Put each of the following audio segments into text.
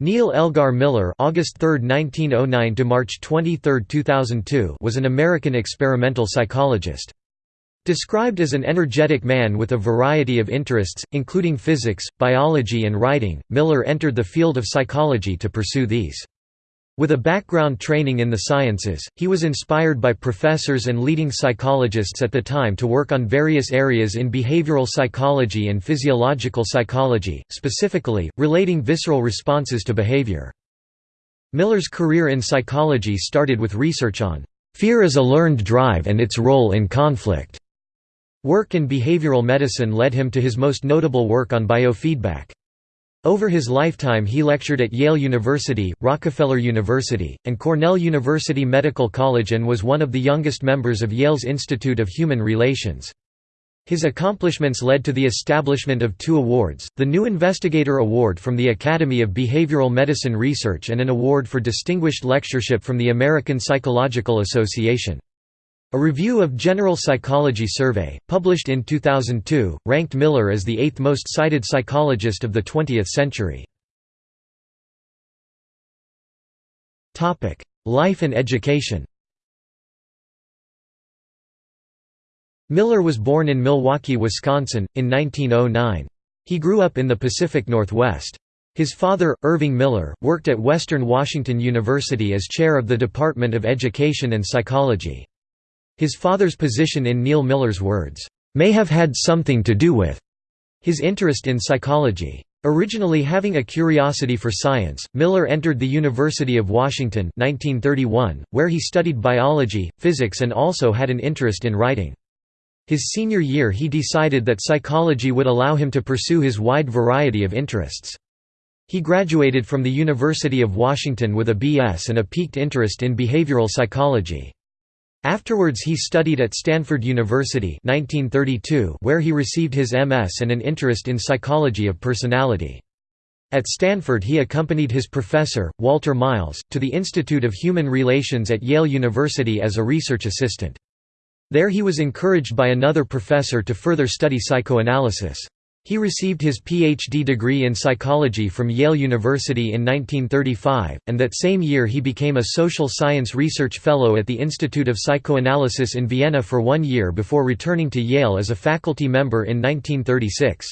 Neal Elgar Miller (August 3, 1909 to March 23, 2002) was an American experimental psychologist. Described as an energetic man with a variety of interests, including physics, biology and writing, Miller entered the field of psychology to pursue these. With a background training in the sciences, he was inspired by professors and leading psychologists at the time to work on various areas in behavioral psychology and physiological psychology, specifically, relating visceral responses to behavior. Miller's career in psychology started with research on fear as a learned drive and its role in conflict. Work in behavioral medicine led him to his most notable work on biofeedback. Over his lifetime he lectured at Yale University, Rockefeller University, and Cornell University Medical College and was one of the youngest members of Yale's Institute of Human Relations. His accomplishments led to the establishment of two awards, the New Investigator Award from the Academy of Behavioral Medicine Research and an award for distinguished lectureship from the American Psychological Association. A review of General Psychology Survey, published in 2002, ranked Miller as the eighth most cited psychologist of the 20th century. Life and education Miller was born in Milwaukee, Wisconsin, in 1909. He grew up in the Pacific Northwest. His father, Irving Miller, worked at Western Washington University as chair of the Department of Education and Psychology. His father's position in Neal Miller's words, "...may have had something to do with," his interest in psychology. Originally having a curiosity for science, Miller entered the University of Washington 1931, where he studied biology, physics and also had an interest in writing. His senior year he decided that psychology would allow him to pursue his wide variety of interests. He graduated from the University of Washington with a B.S. and a piqued interest in behavioral psychology. Afterwards he studied at Stanford University 1932 where he received his MS and an interest in psychology of personality. At Stanford he accompanied his professor, Walter Miles, to the Institute of Human Relations at Yale University as a research assistant. There he was encouraged by another professor to further study psychoanalysis. He received his Ph.D. degree in psychology from Yale University in 1935, and that same year he became a social science research fellow at the Institute of Psychoanalysis in Vienna for one year before returning to Yale as a faculty member in 1936.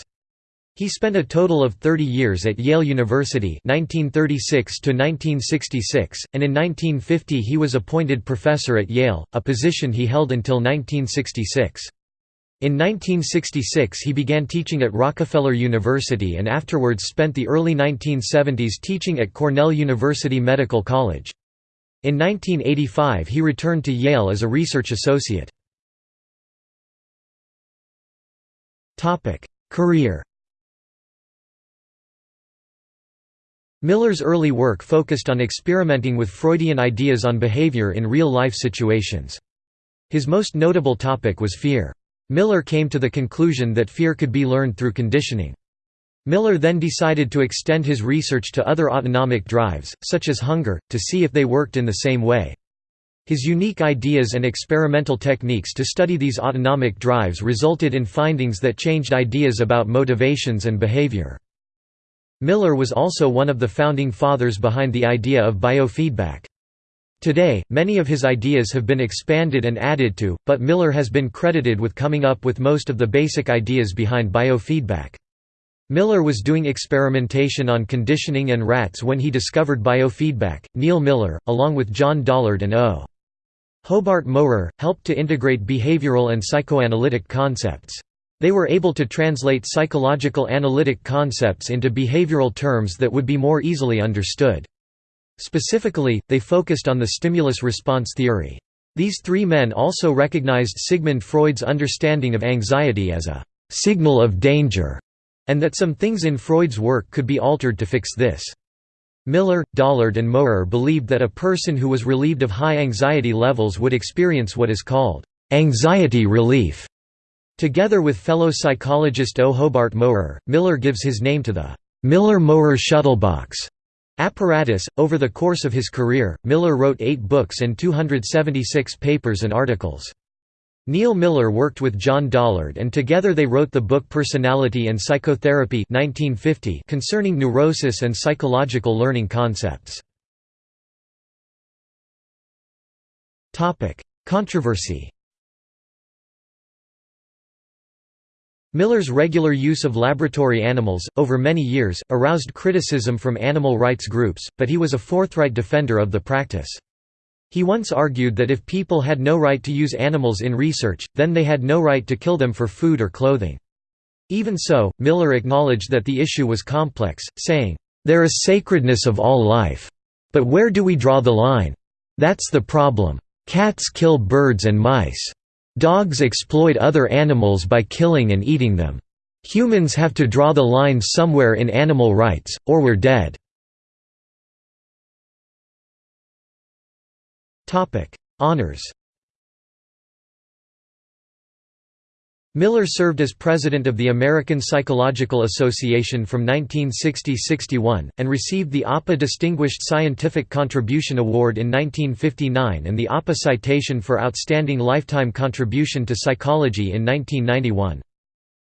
He spent a total of 30 years at Yale University 1936 and in 1950 he was appointed professor at Yale, a position he held until 1966. In 1966 he began teaching at Rockefeller University and afterwards spent the early 1970s teaching at Cornell University Medical College. In 1985 he returned to Yale as a research associate. Career Miller's early work focused on experimenting with Freudian ideas on behavior in real-life situations. His most notable topic was fear. Miller came to the conclusion that fear could be learned through conditioning. Miller then decided to extend his research to other autonomic drives, such as hunger, to see if they worked in the same way. His unique ideas and experimental techniques to study these autonomic drives resulted in findings that changed ideas about motivations and behavior. Miller was also one of the founding fathers behind the idea of biofeedback. Today, many of his ideas have been expanded and added to, but Miller has been credited with coming up with most of the basic ideas behind biofeedback. Miller was doing experimentation on conditioning and rats when he discovered biofeedback. Neal Miller, along with John Dollard and O. Hobart Mowrer, helped to integrate behavioral and psychoanalytic concepts. They were able to translate psychological analytic concepts into behavioral terms that would be more easily understood. Specifically, they focused on the stimulus-response theory. These three men also recognized Sigmund Freud's understanding of anxiety as a «signal of danger» and that some things in Freud's work could be altered to fix this. Miller, Dollard and Mowrer believed that a person who was relieved of high anxiety levels would experience what is called «anxiety relief». Together with fellow psychologist O. Hobart Mowrer, Miller gives his name to the «Miller-Mowrer shuttlebox» Apparatus. Over the course of his career, Miller wrote eight books and 276 papers and articles. Neal Miller worked with John Dollard and together they wrote the book Personality and Psychotherapy 1950 concerning neurosis and psychological learning concepts. Controversy Miller's regular use of laboratory animals, over many years, aroused criticism from animal rights groups, but he was a forthright defender of the practice. He once argued that if people had no right to use animals in research, then they had no right to kill them for food or clothing. Even so, Miller acknowledged that the issue was complex, saying, "...there is sacredness of all life. But where do we draw the line? That's the problem. Cats kill birds and mice. Dogs exploit other animals by killing and eating them. Humans have to draw the line somewhere in animal rights, or we're dead." Honours Miller served as president of the American Psychological Association from 1960–61, and received the APA Distinguished Scientific Contribution Award in 1959 and the APA Citation for Outstanding Lifetime Contribution to Psychology in 1991.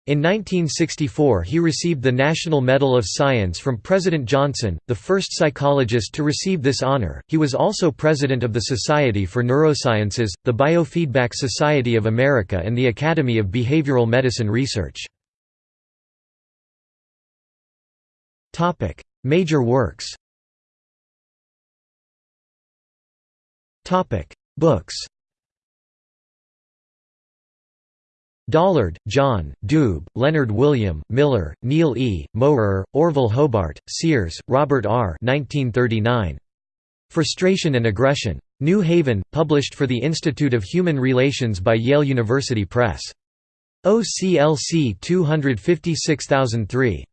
In 1964 he received the National Medal of Science from President Johnson, the first psychologist to receive this honor. He was also president of the Society for Neurosciences, the Biofeedback Society of America and the Academy of Behavioral Medicine Research. Topic: Major works. Topic: Books. Dollard, John, Doob, Leonard William, Miller, Neal E., Mowrer, Orville Hobart, Sears, Robert R. 1939. Frustration and Aggression. New Haven, published for the Institute of Human Relations by Yale University Press. OCLC 256003.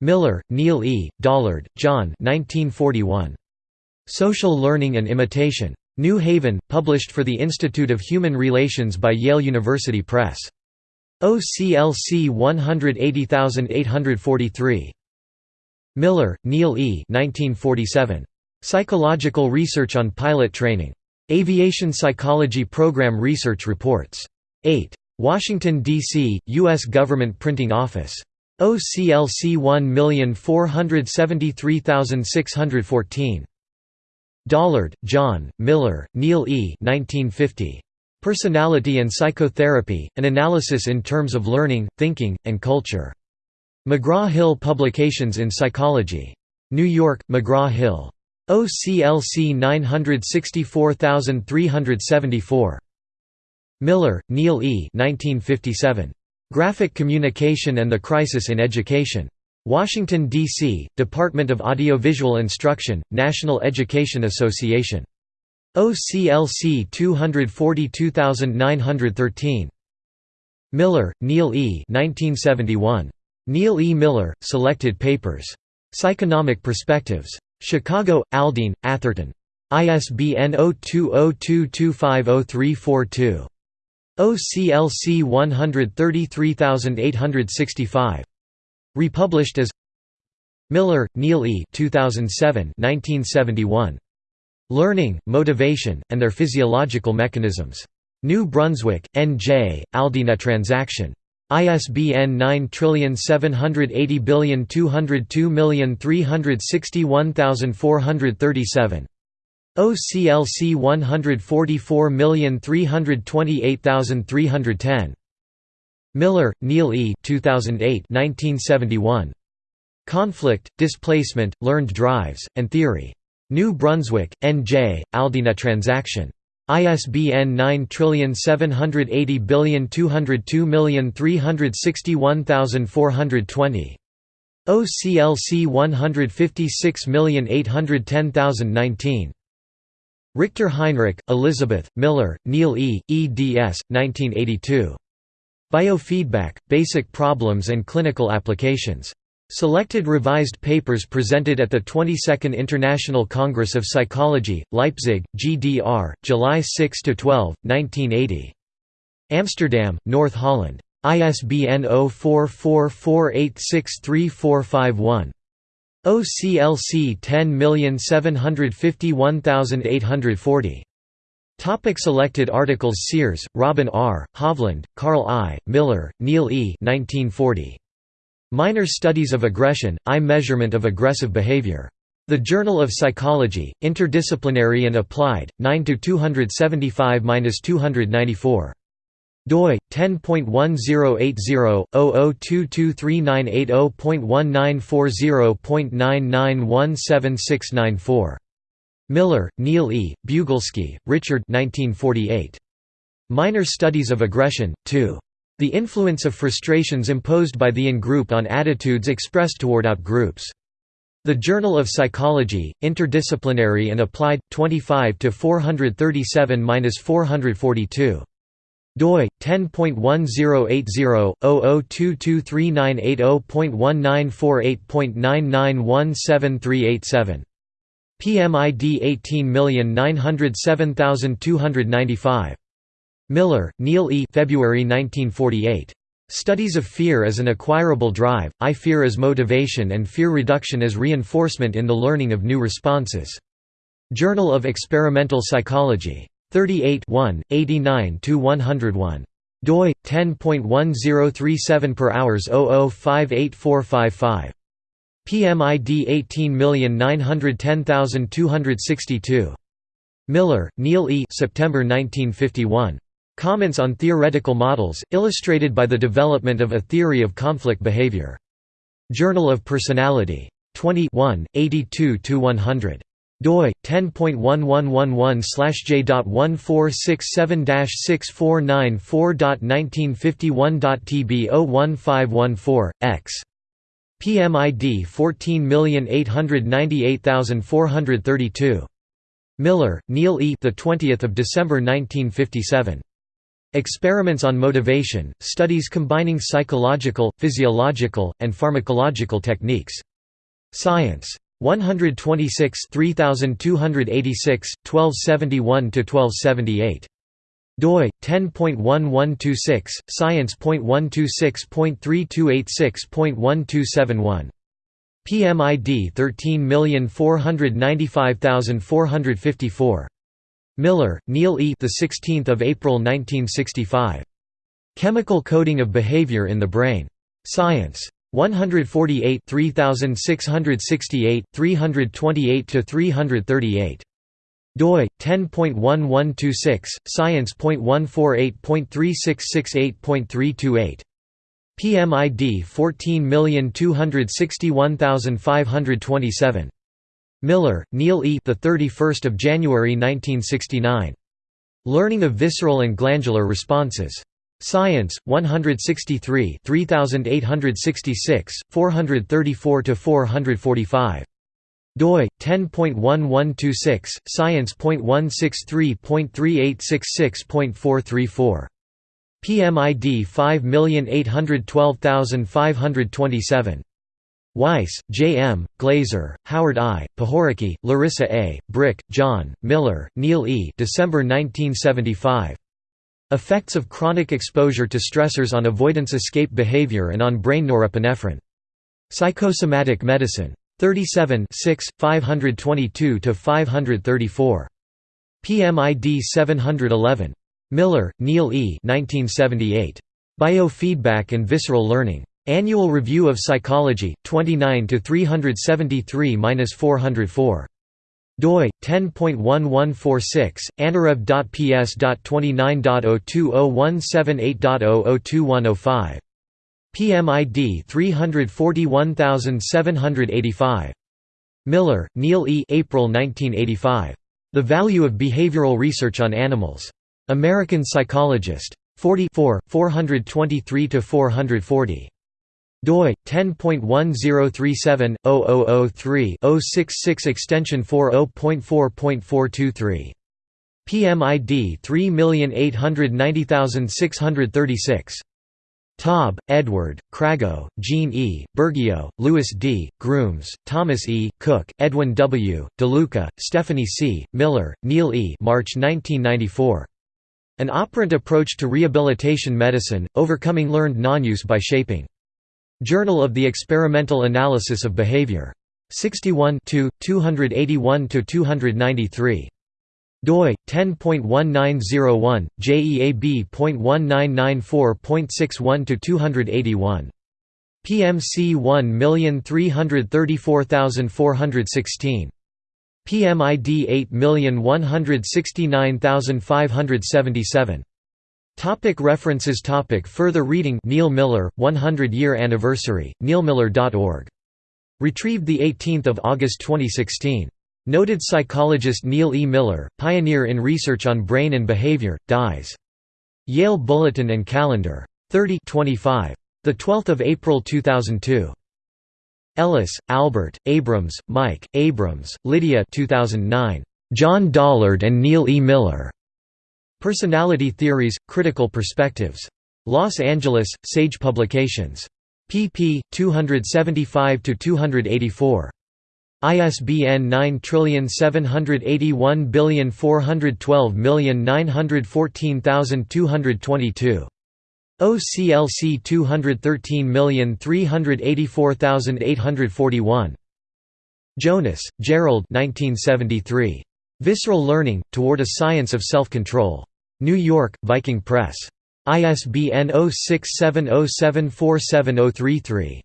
Miller, Neil E., Dollard, John 1941. Social Learning and Imitation. New Haven, published for the Institute of Human Relations by Yale University Press. OCLC 180843. Miller, Neal E. 1947. Psychological Research on Pilot Training. Aviation Psychology Program Research Reports. 8. Washington, D.C., U.S. Government Printing Office. OCLC 1473614. Dollard, John, Miller, Neal E. 1950. Personality and Psychotherapy, An Analysis in Terms of Learning, Thinking, and Culture. McGraw-Hill Publications in Psychology. New York, McGraw-Hill. OCLC 964374. Miller, Neal E. 1957. Graphic Communication and the Crisis in Education. Washington, D.C., Department of Audiovisual Instruction, National Education Association. OCLC 242913. Miller, Neal E. 1971. Neal E. Miller, Selected Papers. Psychonomic Perspectives. Chicago, Aldine, Atherton. ISBN 0202250342. OCLC 133865. Republished as Miller, Neal E. 2007 1971. Learning, Motivation, and Their Physiological Mechanisms. New Brunswick, N.J., Aldine Transaction. ISBN 9780202361437. OCLC 144328310. Miller, Neal E. 2008 1971. Conflict, Displacement, Learned Drives, and Theory. New Brunswick, N.J., Aldine Transaction. ISBN 9780202361420. OCLC 156810019. Richter Heinrich, Elizabeth, Miller, Neal E., eds. 1982. Biofeedback, Basic Problems and Clinical Applications. Selected revised papers presented at the 22nd International Congress of Psychology, Leipzig, GDR, July 6–12, 1980. Amsterdam, North Holland. ISBN 0444863451. OCLC 10751840. Topic selected articles Sears, Robin R., Hovland, Carl I., Miller, Neal E. 1940. Minor Studies of Aggression, I Measurement of Aggressive Behavior. The Journal of Psychology, Interdisciplinary and Applied, 9–275–294 doi 10.1080-00239880.1940.99176994 Miller, Neal E., Bugelski, Richard 1948. Minor Studies of Aggression, 2. The Influence of Frustrations Imposed by the In-Group on Attitudes Expressed Toward Out-Groups. The Journal of Psychology, Interdisciplinary and Applied, 25 437–442 doi 10.1080/00239880.1948.99173887 PMID 18907295 Miller, Neal E. February 1948. Studies of Fear as an Acquirable Drive, I Fear as Motivation and Fear Reduction as Reinforcement in the Learning of New Responses. Journal of Experimental Psychology. 38 89–101 doi 10.1037 per hours 0058455 PMID 18910262 Miller, Neal E. September 1951. Comments on Theoretical Models, illustrated by the development of a theory of conflict behavior. Journal of Personality. 20 82–100 doi 10.1111/j.1467/6494.1951.tb01514 x PMID 14898432 Miller, Neal E. The 20th of December 1957. Experiments on Motivation: Studies combining psychological, physiological, and pharmacological techniques. Science. 126 3286 1271 1278 doi 10.1126 science.126.3286.1271 PMID 13495454 Miller, Neal E. The 16th of April 1965. Chemical coding of behavior in the brain. Science. 148 3668 328 to 338 doi 10.1126 science.148.3668.328 PMID 14261527 Miller, Neal E. The 31st of January 1969. Learning of visceral and glandular responses. Science, 163 3866, 434–445 doi 10.1126 science.163.3866.434 PMID 5812527 Weiss, J. M., Glaser, Howard I., Pohorecky, Larissa A., Brick, John, Miller, Neal E. December 1975. Effects of chronic exposure to stressors on avoidance escape behavior and on brain norepinephrine. Psychosomatic Medicine. 37 522–534. PMID 711. Miller, Neal E. 1978. Biofeedback and Visceral Learning. Annual Review of Psychology, 29 373–404 doi 10.1146 anarev.ps.29.020178.002105 PMID 341785 Miller, Neal E. April 1985. The Value of Behavioral Research on Animals. American Psychologist. 44 423–440 doi 10.1037/0003-066 extension 40.4.423 PMID 3890636 Taub, Edward, Crago, Jean E., Burgio, Louis D., Grooms, Thomas E., Cook, Edwin W., DeLuca, Stephanie C., Miller, Neal E. March 1994. An operant approach to rehabilitation medicine, overcoming learned non-use by shaping. Journal of the Experimental Analysis of Behavior. 61 281–293. Doi 10.1901 JEAB.1994.61 to 281 PMC 1334416 PMID 8169577 Topic references Topic Further reading Neal Miller, 100-year anniversary, neilmiller.org. Retrieved 18 August 2016. Noted psychologist Neal E. Miller, pioneer in research on brain and behavior, dies. Yale Bulletin and Calendar. 30 25. 12 April 2002. Ellis, Albert, Abrams, Mike, Abrams, Lydia 2009. John Dollard and Neal E. Miller. Personality Theories, Critical Perspectives. Los Angeles, Sage Publications. pp. 275–284. ISBN 9781412914222. OCLC 213384841. Jonas, Gerald 1973. Visceral Learning, Toward a Science of Self-Control. New York, Viking Press. ISBN 0670747033.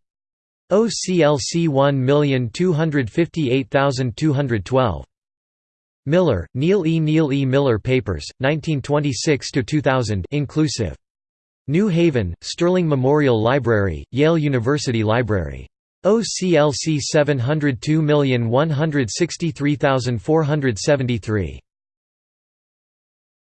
OCLC 1258212. Miller, Neal E. Neal E. Miller Papers, 1926–2000 inclusive. New Haven, Sterling Memorial Library, Yale University Library. OCLC 702163473